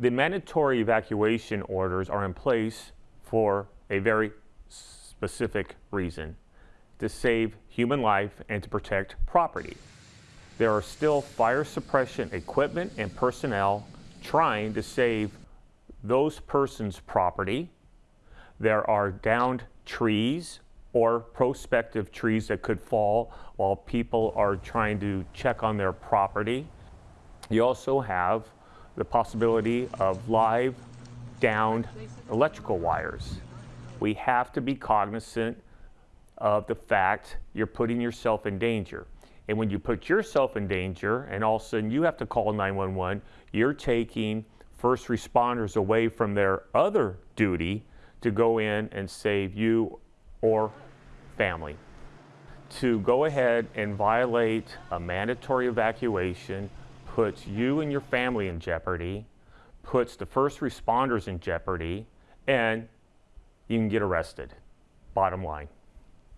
The mandatory evacuation orders are in place for a very specific reason to save human life and to protect property. There are still fire suppression equipment and personnel trying to save those persons' property. There are downed trees or prospective trees that could fall while people are trying to check on their property. You also have the possibility of live downed electrical wires. We have to be cognizant of the fact you're putting yourself in danger. And when you put yourself in danger and all of a sudden you have to call 911, you're taking first responders away from their other duty to go in and save you or family. To go ahead and violate a mandatory evacuation puts you and your family in jeopardy, puts the first responders in jeopardy, and you can get arrested, bottom line.